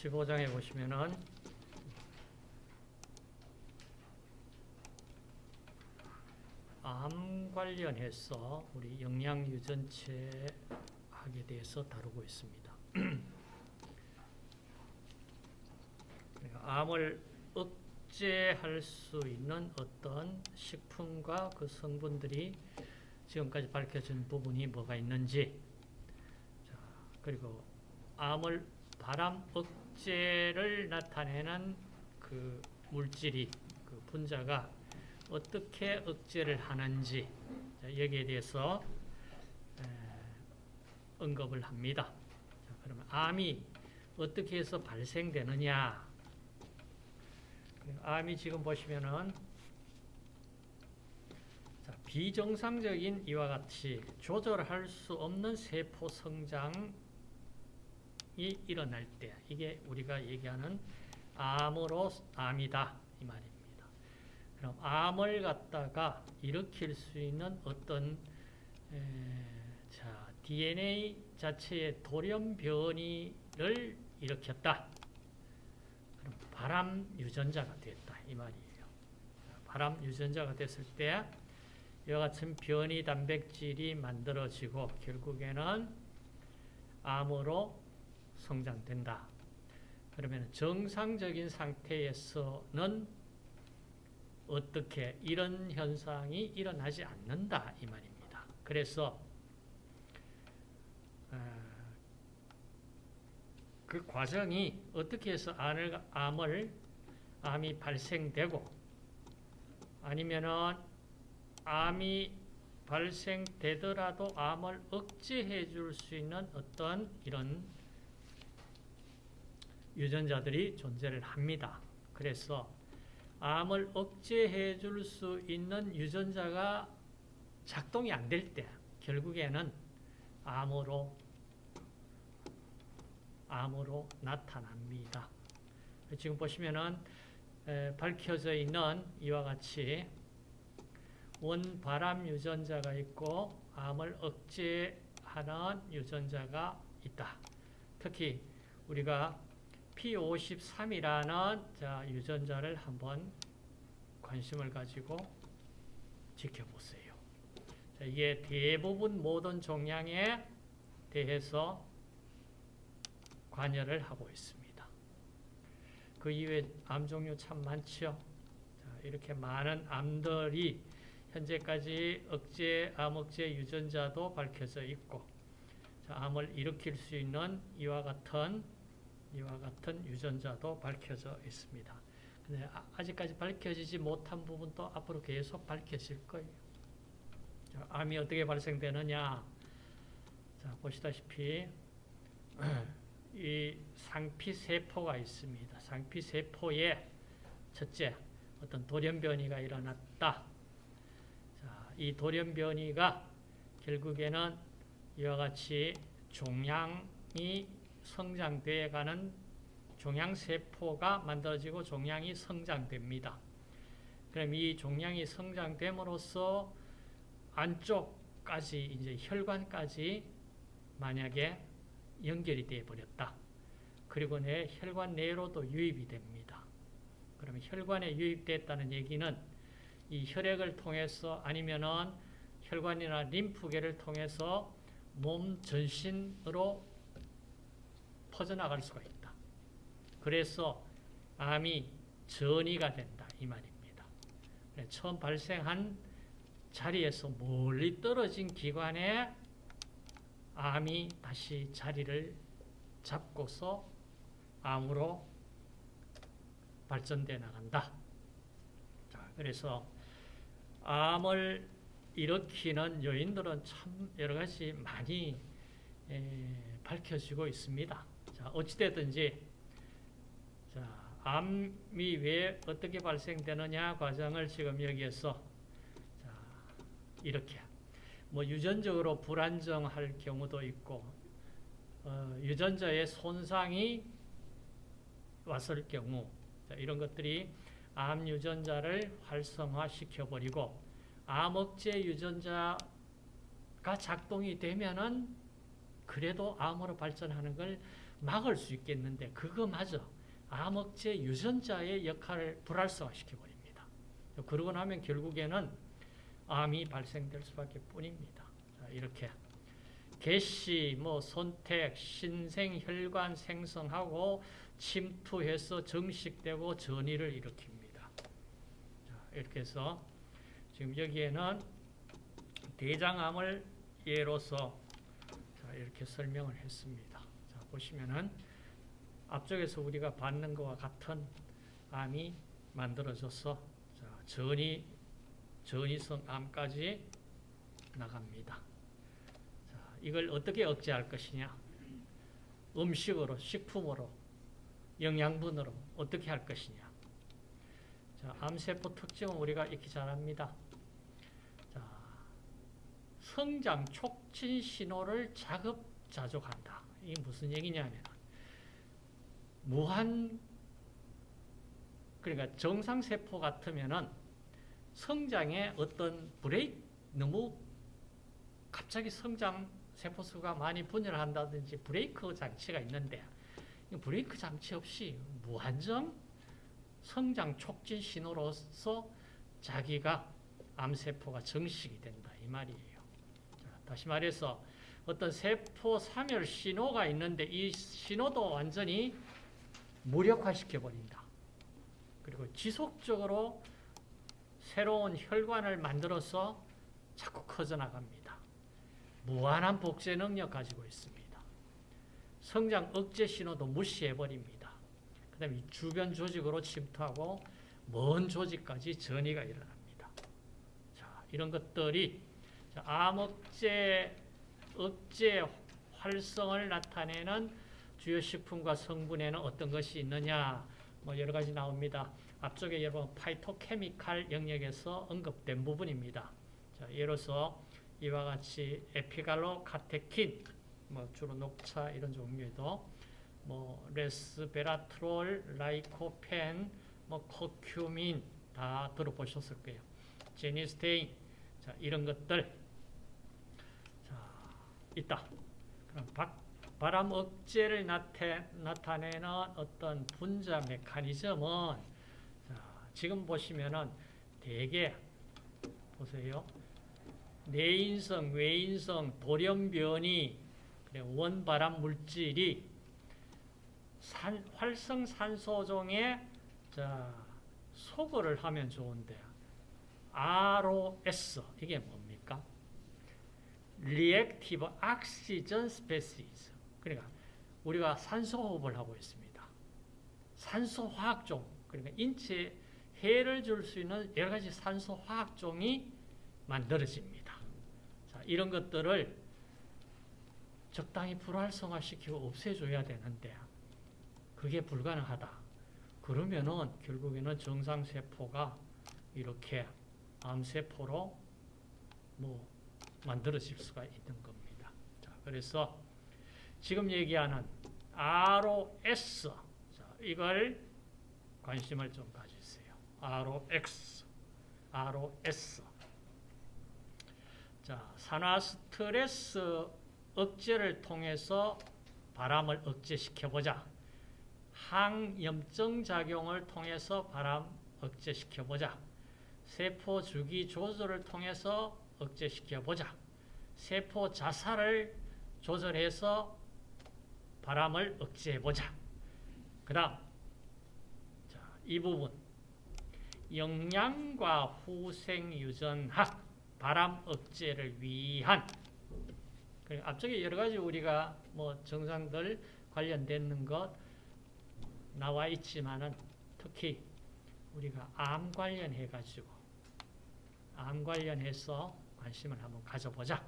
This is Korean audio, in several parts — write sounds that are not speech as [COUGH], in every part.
15장에 보시면은 암 관련해서 우리 영양유전체 학에 대해서 다루고 있습니다. [CLEARS THROAT] 암을 억제할 수 있는 어떤 식품과 그 성분들이 지금까지 밝혀진 부분이 뭐가 있는지 자, 그리고 암을 바람 억 제를 나타내는 그 물질이 그 분자가 어떻게 억제를 하는지 자, 여기에 대해서 에, 언급을 합니다. 자, 그러면 암이 어떻게 해서 발생되느냐? 암이 지금 보시면은 자, 비정상적인 이와 같이 조절할 수 없는 세포 성장 이 일어날 때 이게 우리가 얘기하는 암으로 암이다 이 말입니다. 그럼 암을 갖다가 일으킬 수 있는 어떤 에, 자, DNA 자체의 돌연 변이를 일으켰다. 그럼 발암 유전자가 됐다 이 말이에요. 발암 유전자가 됐을 때 이와 같은 변이 단백질이 만들어지고 결국에는 암으로 성장된다. 그러면 정상적인 상태에서는 어떻게 이런 현상이 일어나지 않는다 이 말입니다. 그래서 그 과정이 어떻게 해서 암을, 암을 암이 발생되고 아니면은 암이 발생되더라도 암을 억제해 줄 수 있는 어떤 이런 유전자들이 존재를 합니다. 그래서 암을 억제해 줄 수 있는 유전자가 작동이 안 될 때 결국에는 암으로 암으로 나타납니다. 지금 보시면은 에, 밝혀져 있는 이와 같이 원발암 유전자가 있고 암을 억제하는 유전자가 있다. 특히 우리가 P53이라는 자, 유전자를 한번 관심을 가지고 지켜보세요. 자, 이게 대부분 모든 종양에 대해서 관여를 하고 있습니다. 그 이외에 암 종류 참 많죠. 자, 이렇게 많은 암들이 현재까지 억제, 암 억제 유전자도 밝혀져 있고 자, 암을 일으킬 수 있는 이와 같은 이와 같은 유전자도 밝혀져 있습니다. 근데 아직까지 밝혀지지 못한 부분도 앞으로 계속 밝혀질 거예요. 자, 암이 어떻게 발생되느냐? 자, 보시다시피 [CLEARS THROAT] 이 상피세포가 있습니다. 상피세포에 첫째 어떤 돌연변이가 일어났다. 자, 이 돌연변이가 결국에는 이와 같이 종양이 성장되어 가는 종양세포가 만들어지고 종양이 성장됩니다. 그럼 이 종양이 성장됨으로써 안쪽까지 이제 혈관까지 만약에 연결이 되어 버렸다. 그리고 내 혈관 내로도 유입이 됩니다. 그러면 혈관에 유입됐다는 얘기는 이 혈액을 통해서 아니면은 혈관이나 림프계를 통해서 몸 전신으로 퍼져나갈 수가 있다. 그래서 암이 전이가 된다. 이 말입니다. 처음 발생한 자리에서 멀리 떨어진 기관에 암이 다시 자리를 잡고서 암으로 발전돼 나간다. 자, 그래서 암을 일으키는 요인들은 참 여러 가지 많이 에, 밝혀지고 있습니다. 자, 어찌되든지 자, 암이 왜 어떻게 발생되느냐 과정을 지금 여기에서 자, 이렇게. 뭐 유전적으로 불안정할 경우도 있고 어, 유전자의 손상이 왔을 경우 자, 이런 것들이 암 유전자를 활성화시켜 버리고 암 억제 유전자가 작동이 되면은 그래도 암으로 발전하는 걸 막을 수 있겠는데 그거마저 암흑제 유전자의 역할을 불활성화시켜 버립니다. 그러고 나면 결국에는 암이 발생될 수밖에 뿐입니다. 자, 이렇게 개시, 뭐 손택, 신생 혈관 생성하고 침투해서 정식되고 전이를 일으킵니다. 자, 이렇게 해서 지금 여기에는 대장암을 예로서 자, 이렇게 설명을 했습니다. 자, 보시면은 앞쪽에서 우리가 받는 것과 같은 암이 만들어져서 자, 전이 전이성 암까지 나갑니다. 자, 이걸 어떻게 억제할 것이냐? 음식으로, 식품으로, 영양분으로 어떻게 할 것이냐? 자, 암세포 특징은 우리가 익히 잘 압니다. 자, 성장 촉진 신호를 자급자족한다. 이게 무슨 얘기냐면 무한 그러니까 정상 세포 같으면은 성장에 어떤 브레이크 너무 갑자기 성장 세포 수가 많이 분열한다든지 브레이크 장치가 있는데 브레이크 장치 없이 무한정 성장 촉진 신호로서 자기가 암세포가 정식이 된다 이 말이에요. 자, 다시 말해서 어떤 세포 사멸 신호가 있는데 이 신호도 완전히 무력화시켜 버린다. 그리고 지속적으로 새로운 혈관을 만들어서 자꾸 커져나갑니다. 무한한 복제 능력 가지고 있습니다. 성장 억제 신호도 무시해버립니다. 그 다음에 주변 조직으로 침투하고 먼 조직까지 전이가 일어납니다. 자, 이런 것들이 암억제, 억제 활성을 나타내는 주요 식품과 성분에는 어떤 것이 있느냐 뭐 여러 가지 나옵니다. 앞쪽에 여러분 파이토케미칼 영역에서 언급된 부분입니다. 자, 예로서 이와 같이 에피갈로 카테킨, 뭐 주로 녹차 이런 종류에도 뭐 레스베라트롤, 라이코펜, 뭐 코큐민 다 들어보셨을 거예요. 제니스테인, 자 이런 것들 자 있다. 그럼 박, 바람 억제를 나타, 나타 내는 어떤 분자 메커니즘은 자, 지금 보시면은 대개 보세요. 내인성, 외인성, 돌연변이, 원발암 물질이 산, 활성산소종에 자, 소거를 하면 좋은데 ROS 이게 뭡니까? Reactive Oxygen Species 그러니까 우리가 산소 호흡을 하고 있습니다. 산소 화학종 그러니까 인체에 해를 줄 수 있는 여러 가지 산소 화학종이 만들어집니다. 자, 이런 것들을 적당히 불활성화시키고 없애줘야 되는데 그게 불가능하다. 그러면은 결국에는 정상세포가 이렇게 암세포로 뭐 만들어질 수가 있는 겁니다. 자, 그래서 지금 얘기하는 ROS 자, 이걸 관심을 좀 가지세요. ROX, ROS 자, 산화 스트레스 억제를 통해서 바람을 억제시켜보자. 항염증 작용을 통해서 바람 억제시켜보자. 세포 주기 조절을 통해서 억제시켜보자. 세포 자살을 조절해서 바람을 억제해보자. 그 다음 이 부분 영양과 후생유전학 바람 억제를 위한 앞쪽에 여러 가지 우리가 뭐 정상들 관련되는 것 나와 있지만은 특히 우리가 암 관련해 가지고 암 관련해서 관심을 한번 가져보자.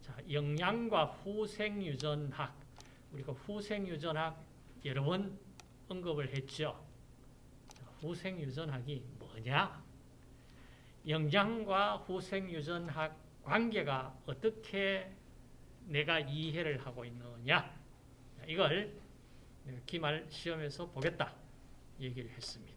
자, 영양과 후생유전학 우리가 후생유전학 여러 번 언급을 했죠. 후생유전학이 뭐냐? 영양과 후생유전학 관계가 어떻게 내가 이해를 하고 있느냐? 이걸 기말 시험에서 보겠다 얘기를 했습니다.